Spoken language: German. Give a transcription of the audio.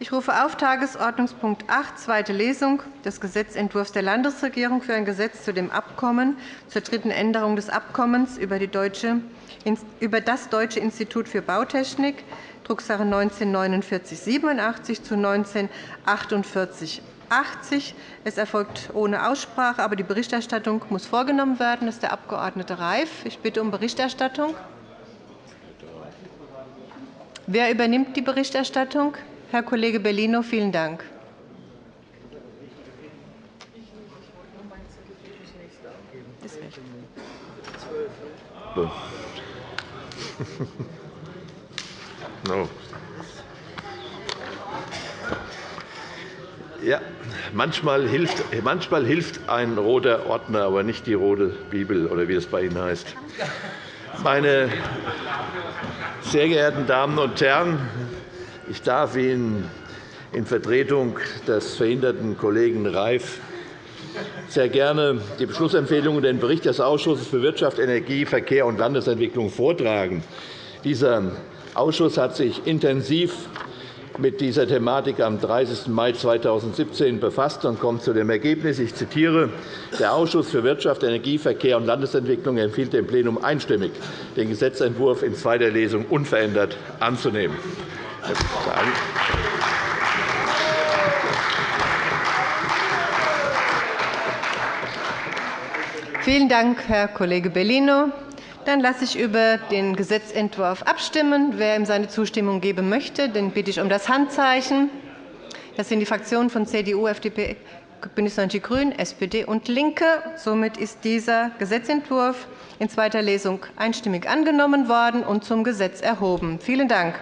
Ich rufe auf Tagesordnungspunkt 8, zweite Lesung des Gesetzentwurfs der Landesregierung für ein Gesetz zu dem Abkommen zur dritten Änderung des Abkommens über das Deutsche Institut für Bautechnik, Drucksache 19-4987 zu 19-4880. Es erfolgt ohne Aussprache, aber die Berichterstattung muss vorgenommen werden. Das ist der Abg. Reif. Ich bitte um Berichterstattung. Wer übernimmt die Berichterstattung? Herr Kollege Bellino, vielen Dank. No. Ja, manchmal hilft, manchmal hilft ein roter Ordner, aber nicht die rote Bibel, oder wie es bei Ihnen heißt. Meine sehr geehrten Damen und Herren, ich darf Ihnen in Vertretung des verhinderten Kollegen Reif sehr gerne die Beschlussempfehlung und den Bericht des Ausschusses für Wirtschaft, Energie, Verkehr und Landesentwicklung vortragen. Dieser Ausschuss hat sich intensiv mit dieser Thematik am 30. Mai 2017 befasst und kommt zu dem Ergebnis, ich zitiere, der Ausschuss für Wirtschaft, Energie, Verkehr und Landesentwicklung empfiehlt dem Plenum einstimmig, den Gesetzentwurf in zweiter Lesung unverändert anzunehmen. Vielen Dank, Herr Kollege Bellino. Dann lasse ich über den Gesetzentwurf abstimmen. Wer ihm seine Zustimmung geben möchte, den bitte ich um das Handzeichen. Das sind die Fraktionen von CDU, FDP, BÜNDNIS 90 die GRÜNEN, SPD und LINKE. Somit ist dieser Gesetzentwurf in zweiter Lesung einstimmig angenommen worden und zum Gesetz erhoben. Vielen Dank.